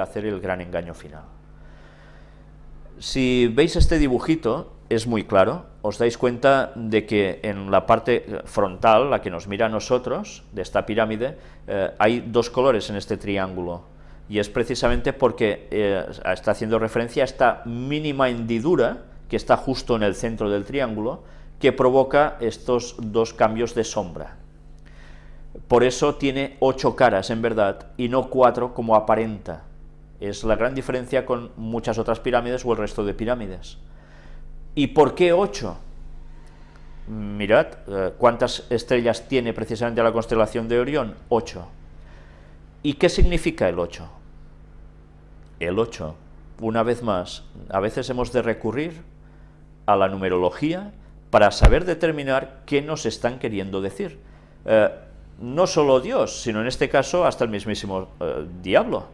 hacer el gran engaño final. Si veis este dibujito, es muy claro, os dais cuenta de que en la parte frontal, la que nos mira a nosotros, de esta pirámide, eh, hay dos colores en este triángulo, y es precisamente porque eh, está haciendo referencia a esta mínima hendidura que está justo en el centro del triángulo, que provoca estos dos cambios de sombra. Por eso tiene ocho caras en verdad, y no cuatro como aparenta. Es la gran diferencia con muchas otras pirámides o el resto de pirámides. ¿Y por qué ocho? Mirad, eh, ¿cuántas estrellas tiene precisamente la constelación de Orión? Ocho. ¿Y qué significa el ocho? El ocho, una vez más, a veces hemos de recurrir a la numerología para saber determinar qué nos están queriendo decir. Eh, no solo Dios, sino en este caso hasta el mismísimo eh, diablo.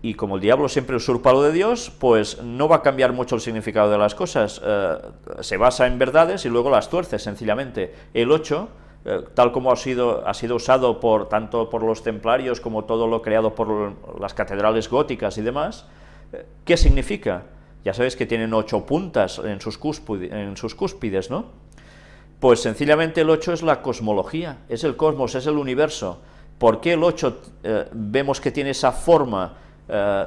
Y como el diablo siempre usurpa lo de Dios, pues no va a cambiar mucho el significado de las cosas. Eh, se basa en verdades y luego las tuerce, sencillamente. El 8, tal como ha sido, ha sido usado por, tanto por los templarios como todo lo creado por las catedrales góticas y demás, ¿qué significa? Ya sabéis que tienen ocho puntas en sus, en sus cúspides, ¿no? Pues sencillamente el 8 es la cosmología, es el cosmos, es el universo. ¿Por qué el 8 eh, vemos que tiene esa forma eh,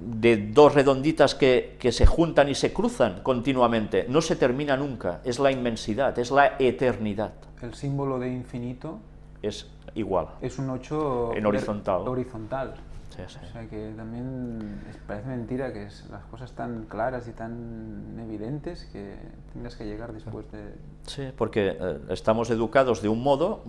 de dos redonditas que, que, se juntan y se cruzan continuamente? No se termina nunca, es la inmensidad, es la eternidad. El símbolo de infinito es igual. Es un 8 en horizontal. horizontal. O sea que también parece mentira que es, las cosas tan claras y tan evidentes que tengas que llegar después de... Sí, porque eh, estamos educados de un modo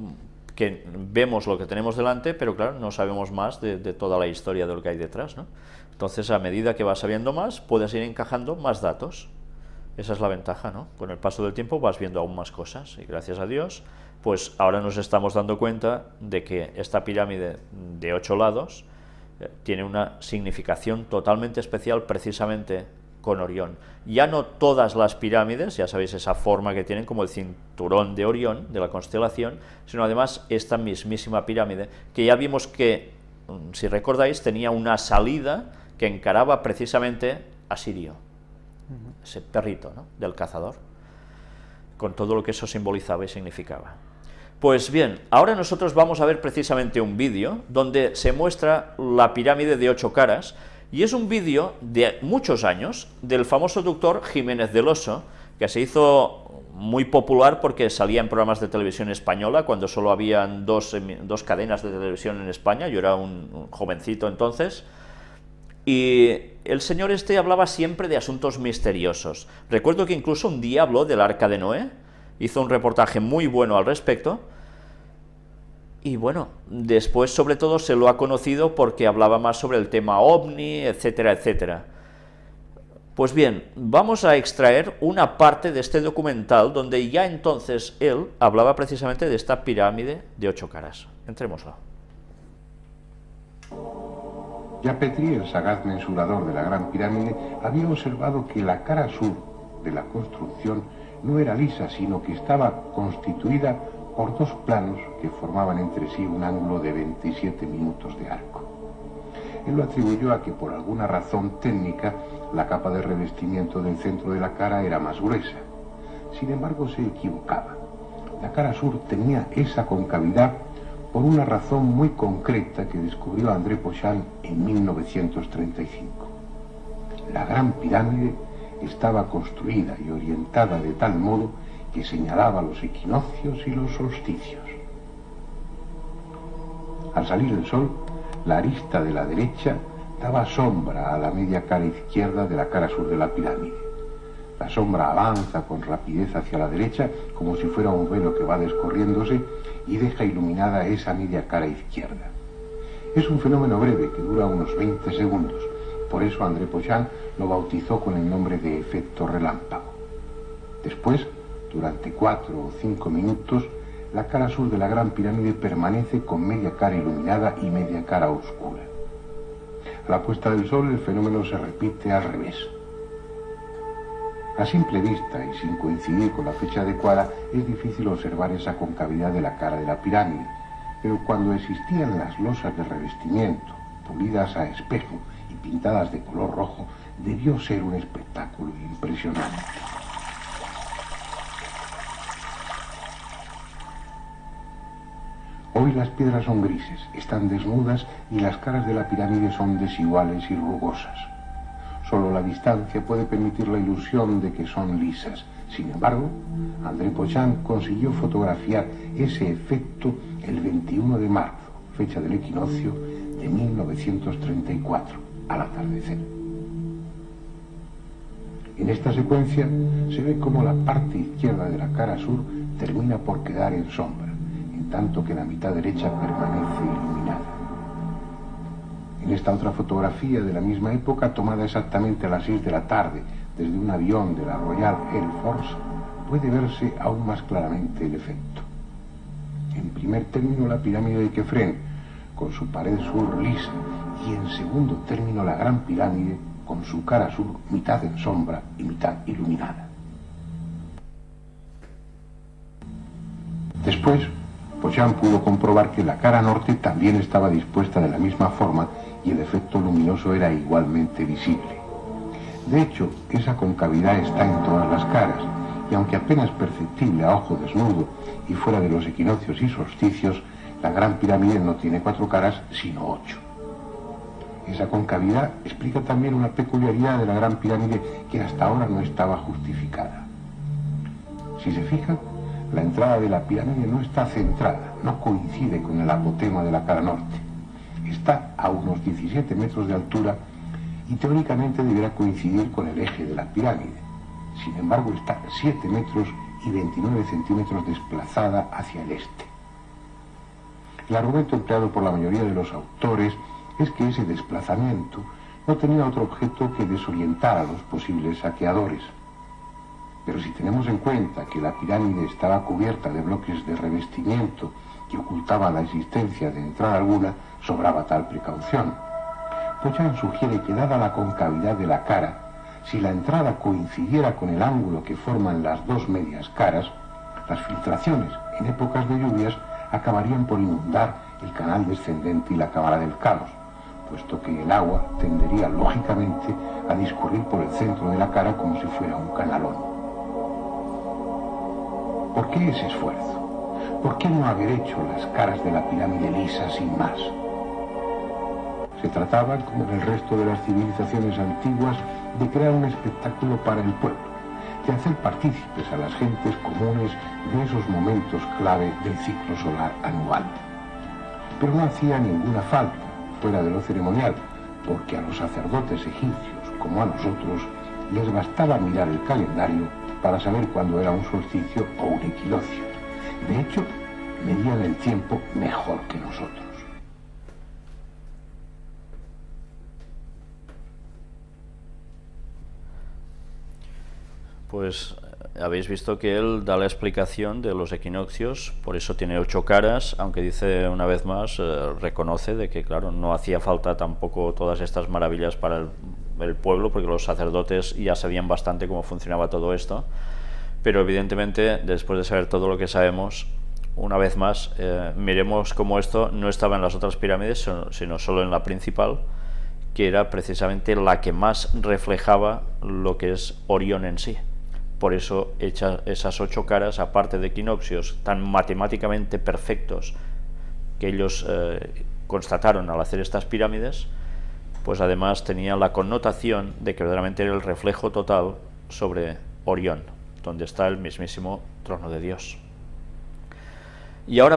que vemos lo que tenemos delante, pero claro, no sabemos más de, toda la historia de lo que hay detrás, ¿no? Entonces, a medida que vas sabiendo más, puedes ir encajando más datos. Esa es la ventaja, ¿no? Con el paso del tiempo vas viendo aún más cosas y gracias a Dios, pues ahora nos estamos dando cuenta de que esta pirámide de ocho lados tiene una significación totalmente especial precisamente con Orión. Ya no todas las pirámides, ya sabéis esa forma que tienen como el cinturón de Orión, de la constelación, sino además esta mismísima pirámide, que ya vimos que, mm, si recordáis, tenía una salida que encaraba precisamente a Sirio, ese perrito del cazador, con todo lo que eso simbolizaba y significaba. Pues bien, ahora nosotros vamos a ver precisamente un vídeo donde se muestra la pirámide de ocho caras, y es un vídeo de muchos años del famoso doctor Jiménez del Oso, que se hizo muy popular porque salía en programas de televisión española, cuando solo habían dos, dos cadenas de televisión en España, yo era un, jovencito entonces, y el señor este hablaba siempre de asuntos misteriosos. Recuerdo que incluso un día habló del Arca de Noé, hizo un reportaje muy bueno al respecto, y bueno, después sobre todo se lo ha conocido porque hablaba más sobre el tema ovni, etcétera, etcétera. Pues bien, vamos a extraer una parte de este documental donde ya entonces él hablaba precisamente de esta pirámide de ocho caras. Entrémoslo. Ya Petri, el sagaz mensurador de la Gran Pirámide, había observado que la cara sur de la construcción no era lisa, sino que estaba constituida por dos planos que formaban entre sí un ángulo de 27 minutos de arco. Él lo atribuyó a que por alguna razón técnica la capa de revestimiento del centro de la cara era más gruesa. Sin embargo, se equivocaba. La cara sur tenía esa concavidad por una razón muy concreta que descubrió André Pochal en 1935. La Gran Pirámide estaba construida y orientada de tal modo que señalaba los equinoccios y los solsticios. Al salir el sol, la arista de la derecha daba sombra a la media cara izquierda de la cara sur de la pirámide. La sombra avanza con rapidez hacia la derecha como si fuera un velo que va descorriéndose y deja iluminada esa media cara izquierda. Es un fenómeno breve que dura unos 20 segundos. Por eso André Pochal lo bautizó con el nombre de efecto relámpago. Después, durante cuatro o cinco minutos, la cara sur de la Gran Pirámide permanece con media cara iluminada y media cara oscura. A la puesta del sol el fenómeno se repite al revés. A simple vista y sin coincidir con la fecha adecuada es difícil observar esa concavidad de la cara de la pirámide, pero cuando existían las losas de revestimiento, pulidas a espejo y pintadas de color rojo, debió ser un espectáculo impresionante. Las piedras son grises, están desnudas y las caras de la pirámide son desiguales y rugosas. Solo la distancia puede permitir la ilusión de que son lisas. Sin embargo, André Pochán consiguió fotografiar ese efecto el 21 de marzo, fecha del equinoccio de 1934, al atardecer. En esta secuencia se ve cómo la parte izquierda de la cara sur termina por quedar en sombra tanto que la mitad derecha permanece iluminada. En esta otra fotografía de la misma época, tomada exactamente a las 6 de la tarde desde un avión de la Royal Air Force, puede verse aún más claramente el efecto. En primer término, la pirámide de Kefren, con su pared sur lisa, y en segundo término, la gran pirámide, con su cara sur mitad en sombra y mitad iluminada. Después, Pochán pudo comprobar que la cara norte también estaba dispuesta de la misma forma y el efecto luminoso era igualmente visible. De hecho, esa concavidad está en todas las caras, y aunque apenas perceptible a ojo desnudo y fuera de los equinoccios y solsticios, la Gran Pirámide no tiene cuatro caras, sino ocho. Esa concavidad explica también una peculiaridad de la Gran Pirámide que hasta ahora no estaba justificada. Si se fijan, la entrada de la pirámide no está centrada, no coincide con el apotema de la cara norte. Está a unos 17 metros de altura y teóricamente deberá coincidir con el eje de la pirámide. Sin embargo, está 7 metros y 29 centímetros desplazada hacia el este. El argumento empleado por la mayoría de los autores es que ese desplazamiento no tenía otro objeto que desorientar a los posibles saqueadores. Pero si tenemos en cuenta que la pirámide estaba cubierta de bloques de revestimiento que ocultaban la existencia de entrada alguna, sobraba tal precaución. Pochan sugiere que dada la concavidad de la cara, si la entrada coincidiera con el ángulo que forman las dos medias caras, las filtraciones en épocas de lluvias acabarían por inundar el canal descendente y la cámara del caos, puesto que el agua tendería lógicamente a discurrir por el centro de la cara como si fuera un canalón. ¿Por qué ese esfuerzo? ¿Por qué no haber hecho las caras de la pirámide lisa sin más? Se trataba, como en el resto de las civilizaciones antiguas, de crear un espectáculo para el pueblo, de hacer partícipes a las gentes comunes de esos momentos clave del ciclo solar anual. Pero no hacía ninguna falta, fuera de lo ceremonial, porque a los sacerdotes egipcios, como a nosotros, les bastaba mirar el calendario para saber cuándo era un solsticio o un equinoccio. De hecho, medían el tiempo mejor que nosotros. Pues habéis visto que él da la explicación de los equinoccios, por eso tiene ocho caras, aunque dice una vez más, eh, reconoce de que claro, no hacía falta tampoco todas estas maravillas para el pueblo, porque los sacerdotes ya sabían bastante cómo funcionaba todo esto, pero evidentemente después de saber todo lo que sabemos, una vez más, eh, miremos cómo esto no estaba en las otras pirámides, sino solo en la principal, que era precisamente la que más reflejaba lo que es Orión en sí. Por eso hecha esas ocho caras, aparte de equinoccios tan matemáticamente perfectos que ellos eh, constataron al hacer estas pirámides, pues además tenía la connotación de que verdaderamente era el reflejo total sobre Orión, donde está el mismísimo trono de Dios. Y ahora